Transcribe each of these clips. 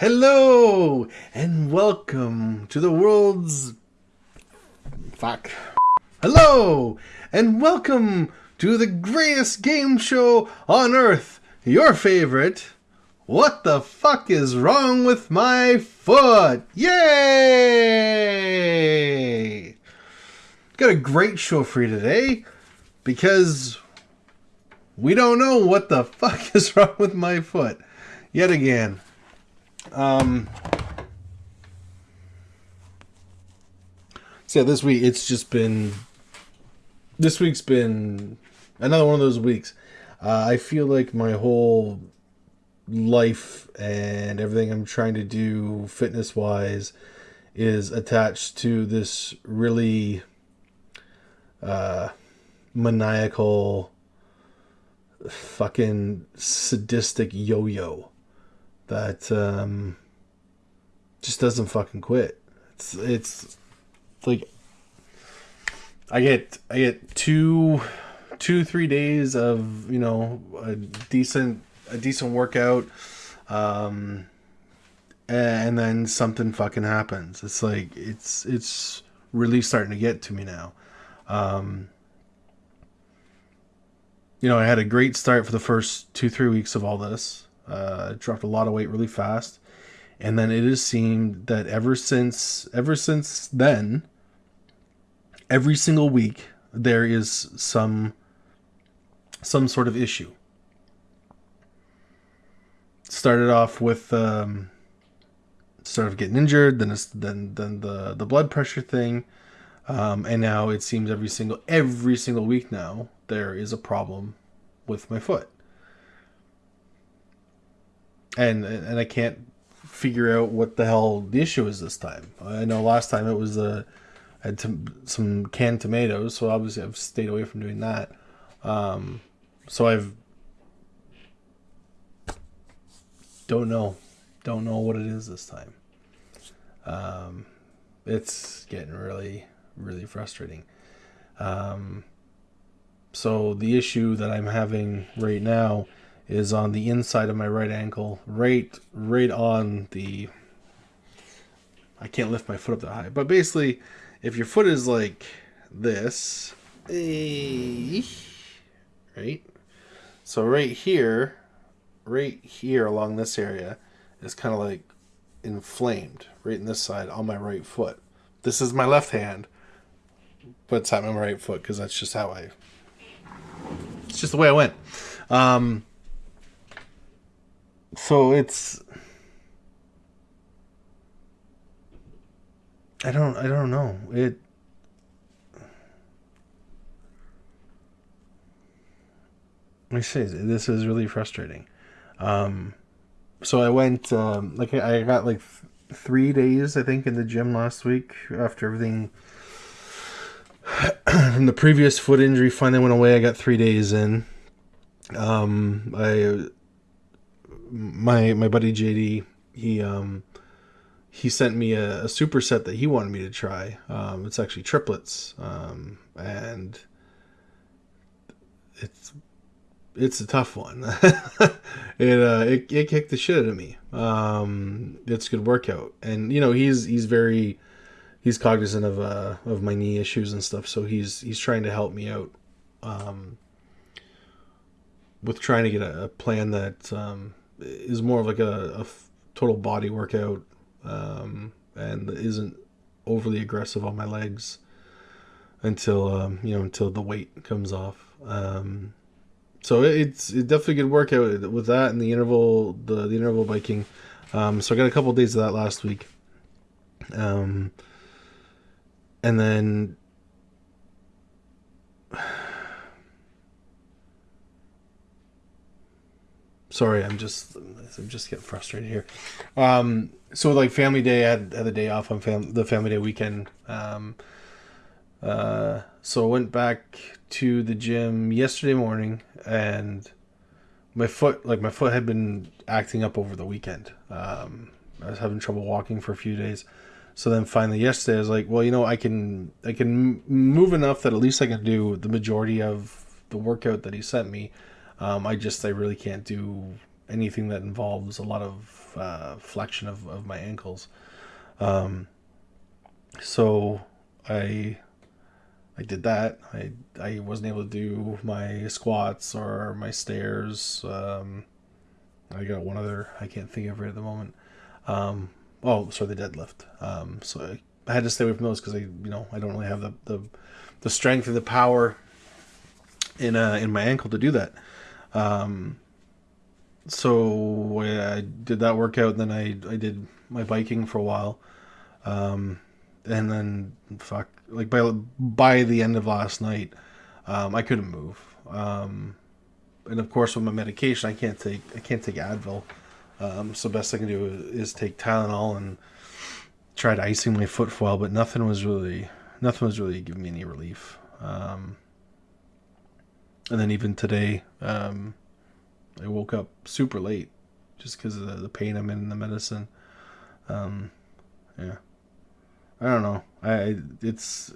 Hello and welcome to the world's fuck. Hello and welcome to the greatest game show on earth. Your favorite. What the fuck is wrong with my foot? Yay! Got a great show for you today because we don't know what the fuck is wrong with my foot yet again. Um, so this week it's just been this week's been another one of those weeks. Uh, I feel like my whole life and everything I'm trying to do fitness wise is attached to this really uh, maniacal fucking sadistic yo-yo that um, just doesn't fucking quit. It's it's like I get I get two two three days of you know a decent a decent workout, um, and then something fucking happens. It's like it's it's really starting to get to me now. Um, you know, I had a great start for the first two three weeks of all this. Uh, dropped a lot of weight really fast, and then it has seemed that ever since ever since then, every single week there is some some sort of issue. Started off with um, sort of getting injured, then then then the the blood pressure thing, um, and now it seems every single every single week now there is a problem with my foot and and I can't figure out what the hell the issue is this time. I know last time it was uh, I had some canned tomatoes, so obviously I've stayed away from doing that. Um, so I've don't know, don't know what it is this time. Um, it's getting really, really frustrating. Um, so the issue that I'm having right now is on the inside of my right ankle, right right on the I can't lift my foot up that high. But basically, if your foot is like this, right? So right here, right here along this area is kind of like inflamed right in this side on my right foot. This is my left hand, but it's on my right foot because that's just how I. It's just the way I went. Um, so it's I don't I don't know. It me say this is really frustrating. Um so I went um like I got like th- 3 days I think in the gym last week after everything from the previous foot injury finally went away. I got 3 days in. Um I my my buddy JD, he um he sent me a, a superset that he wanted me to try. Um, it's actually triplets, um, and it's it's a tough one. it, uh, it it kicked the shit out of me. Um, it's good workout, and you know he's he's very he's cognizant of uh of my knee issues and stuff, so he's he's trying to help me out. Um, with trying to get a, a plan that um, is more of like a, a total body workout um, and isn't overly aggressive on my legs until um, you know until the weight comes off. Um, so it's it definitely a good workout with that and the interval the, the interval biking. Um, so I got a couple of days of that last week. Um, and then sorry, I'm just I'm just getting frustrated here. Um, so like family day, I had, had the day off on fam- the family day weekend. Um, uh, so I went back to the gym yesterday morning, and my foot like my foot had been acting up over the weekend. Um, I was having trouble walking for a few days. So then finally yesterday I was like, well, you know, I can I can move enough that at least I can do the majority of the workout that he sent me um, I just I really can't do anything that involves a lot of uh, flexion of, of my ankles. Um, so I I did that. I I wasn't able to do my squats or my stairs. Um, I got one other I can't think of it at the moment. Um, oh, sorry, the deadlift. Um, so I, I had to stay away from those because I you know I don't really have the the, the strength or the power in uh, in my ankle to do that. Um, so I did that workout, and then I I did my biking for a while, um, and then fuck like by by the end of last night, um, I couldn't move. Um, and of course, with my medication, I can't take I can't take Advil. Um, so best I can do is, is take Tylenol and tried icing my foot for a while, but nothing was really nothing was really giving me any relief. Um, and then even today, um, I woke up super late just because of the, the, pain I'm in the medicine. Um, yeah, I don't know. I it's.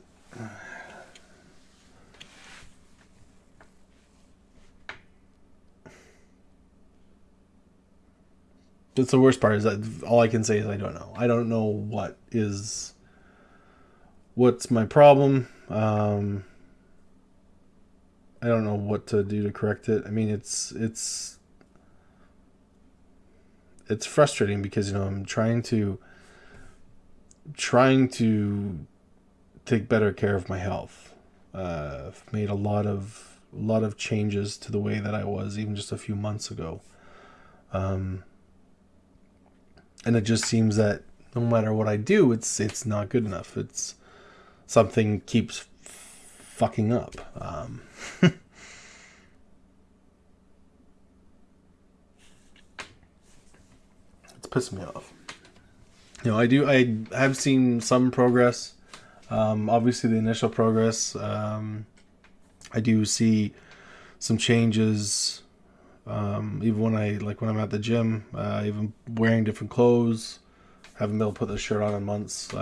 That's the worst part is that all I can say is I don't know. I don't know what is what's my problem. Um, I don't know what to do to correct it. I mean, it's it's it's frustrating because you know I'm trying to trying to take better care of my health. Uh, I've made a lot of a lot of changes to the way that I was even just a few months ago. Um, and it just seems that no matter what I do, it's it's not good enough. It's something keeps fucking up. Um, it's pissing me off. You know, I do. I have seen some progress. Um, obviously, the initial progress. Um, I do see some changes. Um, even when I like when I'm at the gym, uh, even wearing different clothes, haven't been able to put this shirt on in months.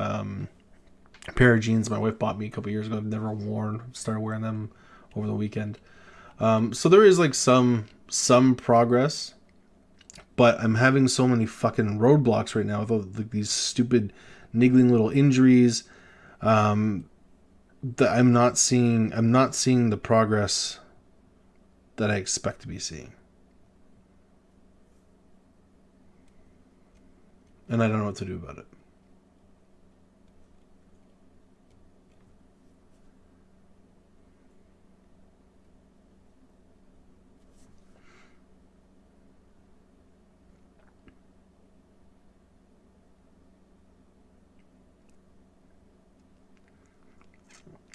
A pair of jeans my wife bought me a couple years ago. I've never worn. Started wearing them over the weekend. Um, so there is like some some progress, but I'm having so many fucking roadblocks right now with all, these stupid niggling little injuries um, that I'm not seeing. I'm not seeing the progress that I expect to be seeing. And I don't know what to do about it.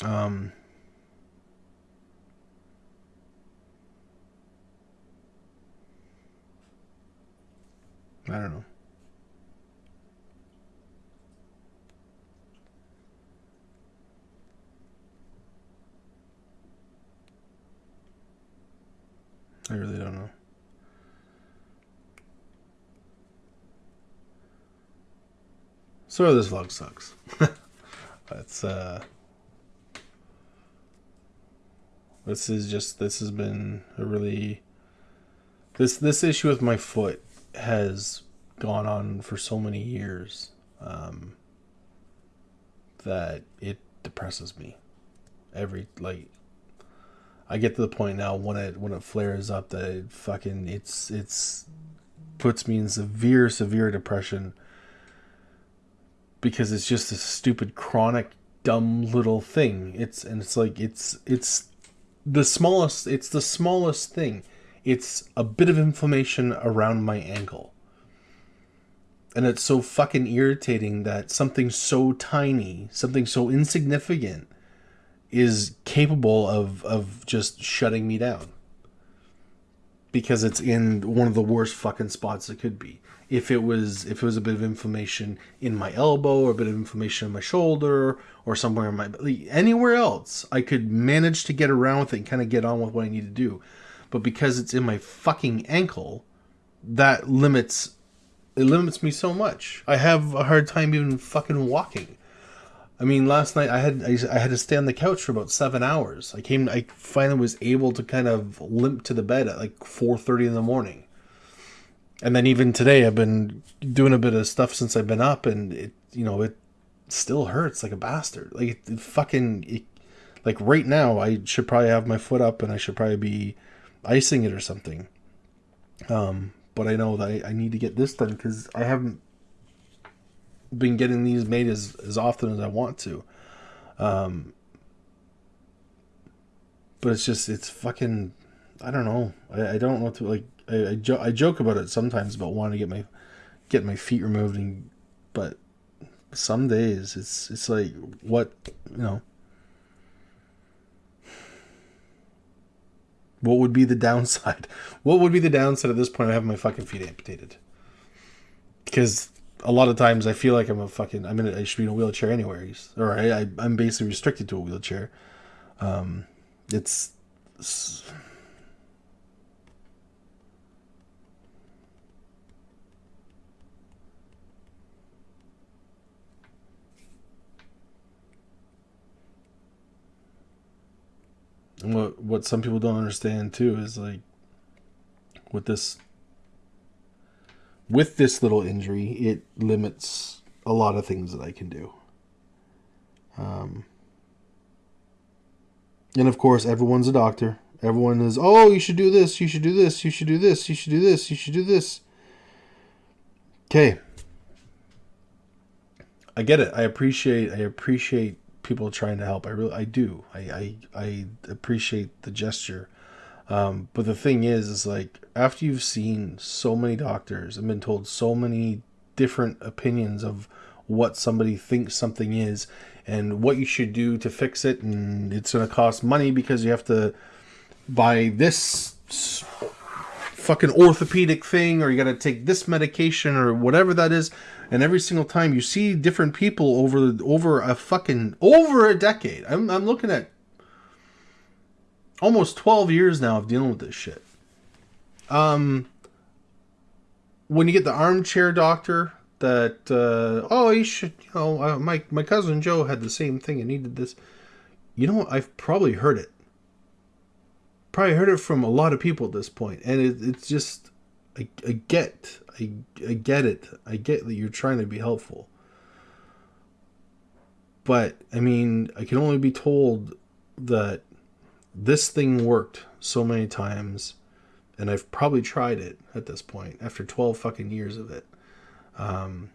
Um, I don't know. I really don't know. So this vlog sucks. That's uh This is just this has been a really this this issue with my foot has gone on for so many years um, that it depresses me. Every like I get to the point now when it when it flares up that it fucking it's it's puts me in severe severe depression because it's just a stupid chronic dumb little thing. It's and it's like it's it's the smallest it's the smallest thing. It's a bit of inflammation around my ankle. And it's so fucking irritating that something so tiny something so insignificant is capable of of just shutting me down because it's in one of the worst fucking spots it could be. If it was if it was a bit of inflammation in my elbow or a bit of inflammation in my shoulder or somewhere in my anywhere else i could manage to get around with it and kind of get on with what i need to do. But because it's in my fucking ankle that limits it limits me so much. I have a hard time even fucking walking i mean last night i had i had to stay on the couch for about seven hours. I came i finally was able to kind of limp to the bed at like 4.30 in the morning. And then even today I've been doing a bit of stuff since I've been up and it you know it still hurts like a bastard. Like it, it fucking it, like right now I should probably have my foot up and I should probably be icing it or something. Um but I know that I, I need to get this done because I haven't been getting these made as, as often as I want to. Um but it's just it's fucking I don't know. I, I don't know to like I I, jo- I joke about it sometimes about wanting to get my get my feet removed and but some days it's it's like what you know? What would be the downside? What would be the downside at this point of having my fucking feet amputated? Because a lot of times i feel like i'm a fucking i'm in a, i should be in a wheelchair anywhere or I, I i'm basically restricted to a wheelchair. Um it's, it's what what some people don't understand too is like with this with this little injury, it limits a lot of things that I can do. Um, and of course, everyone's a doctor. Everyone is, oh, you should do this, you should do this, you should do this, you should do this, you should do this. Okay. I get it. I appreciate I appreciate people trying to help. I really, I do. I, I, I appreciate the gesture. Um, but the thing is, is like after you've seen so many doctors and been told so many different opinions of what somebody thinks something is and what you should do to fix it, and it's going to cost money because you have to buy this fucking orthopedic thing or you got to take this medication or whatever that is and every single time you see different people over over a fucking over a decade. I'm I'm looking at almost 12 years now of dealing with this shit. Um when you get the armchair doctor that uh, oh you should you know uh, my my cousin Joe had the same thing and needed this you know I've probably heard it probably heard it from a lot of people at this point and it, it's just I, I get I, I get it. I get that you're trying to be helpful. But, I mean, I can only be told that this thing worked so many times, and I've probably tried it at this point after 12 fucking years of it. Um,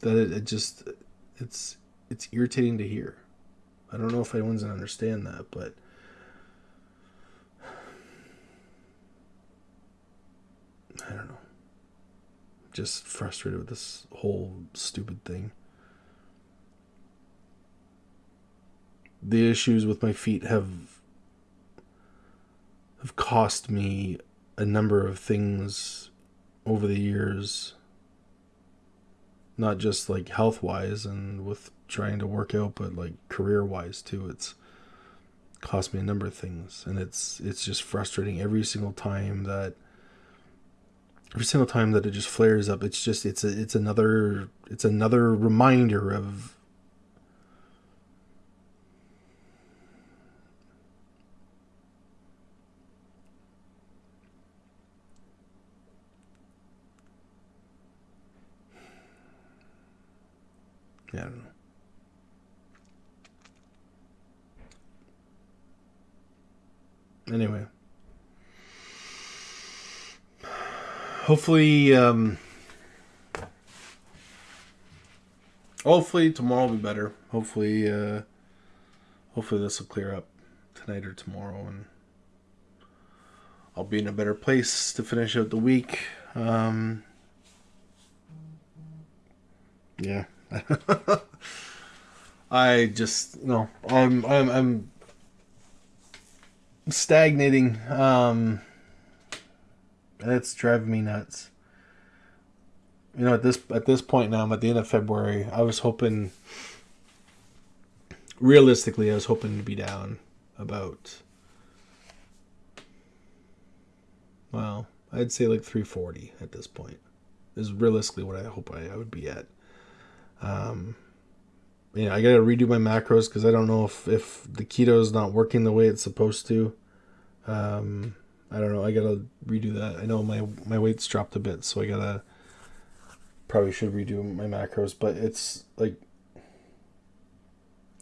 that it, it just, it's, it's irritating to hear. I don't know if anyone's gonna understand that, but I don't know. Just frustrated with this whole stupid thing. The issues with my feet have have cost me a number of things over the years. Not just like health wise and with trying to work out, but like career wise too. It's cost me a number of things and it's it's just frustrating every single time that every single time that it just flares up it's just it's a, it's another it's another reminder of I don't know. Anyway. hopefully, um, hopefully tomorrow will be better. Hopefully, uh, hopefully this will clear up tonight or tomorrow, and I'll be in a better place to finish out the week. Um, yeah. I just know I'm I'm I'm stagnating. Um, that's driving me nuts. You know, at this at this point now, I'm at the end of February. I was hoping, realistically, I was hoping to be down about. Well, I'd say like 340 at this point. Is realistically what I hope I, I would be at. Um, yeah, I gotta redo my macros because I don't know if if the keto is not working the way it's supposed to. Um, I don't know. I gotta redo that. I know my my weight's dropped a bit, so I gotta probably should redo my macros. But it's like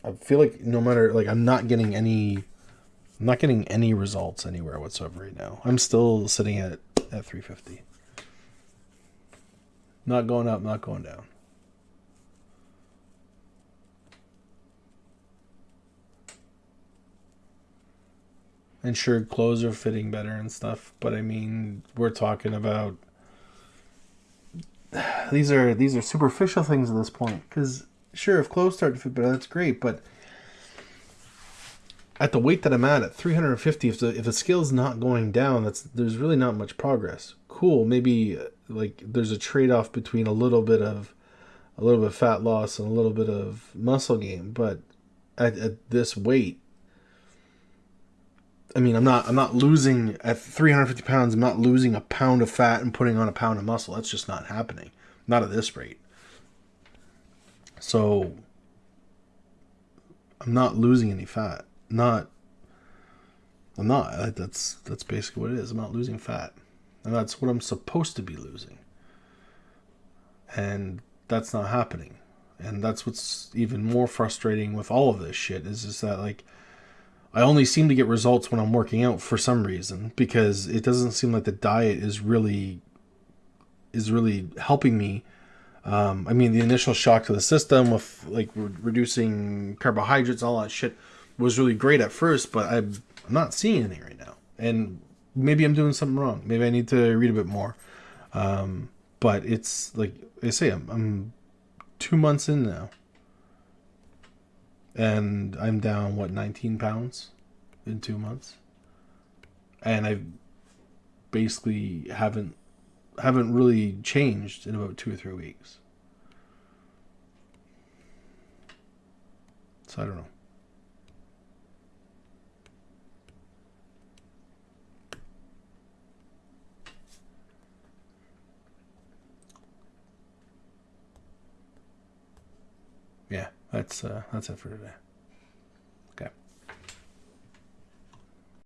I feel like no matter like I'm not getting any, I'm not getting any results anywhere whatsoever right now. I'm still sitting at at 350. Not going up, not going down. And sure clothes are fitting better and stuff but i mean we're talking about these are these are superficial things at this point because sure if clothes start to fit better that's great but at the weight that i'm at at 350 if the if the scale's not going down that's there's really not much progress. Cool maybe uh, like there's a trade-off between a little bit of a little bit of fat loss and a little bit of muscle gain but at, at this weight I mean, I'm not I'm not losing at 350 pounds. I'm not losing a pound of fat and putting on a pound of muscle. That's just not happening. Not at this rate. So I'm not losing any fat. Not. I'm not. That's that's basically what it is. I'm not losing fat, and that's what I'm supposed to be losing. And that's not happening. And that's what's even more frustrating with all of this shit is just that like I only seem to get results when I'm working out for some reason because it doesn't seem like the diet is really is really helping me. Um, I mean, the initial shock to the system with like re- reducing carbohydrates, all that shit was really great at first, but I'm, I'm not seeing anything right now. And maybe I'm doing something wrong. Maybe I need to read a bit more. Um, but it's like I say, I'm, I'm two months in now and I'm down what 19 pounds in two months, and I basically haven't haven't really changed in about two or three weeks. So I don't know. Yeah, that's uh, that's it for today.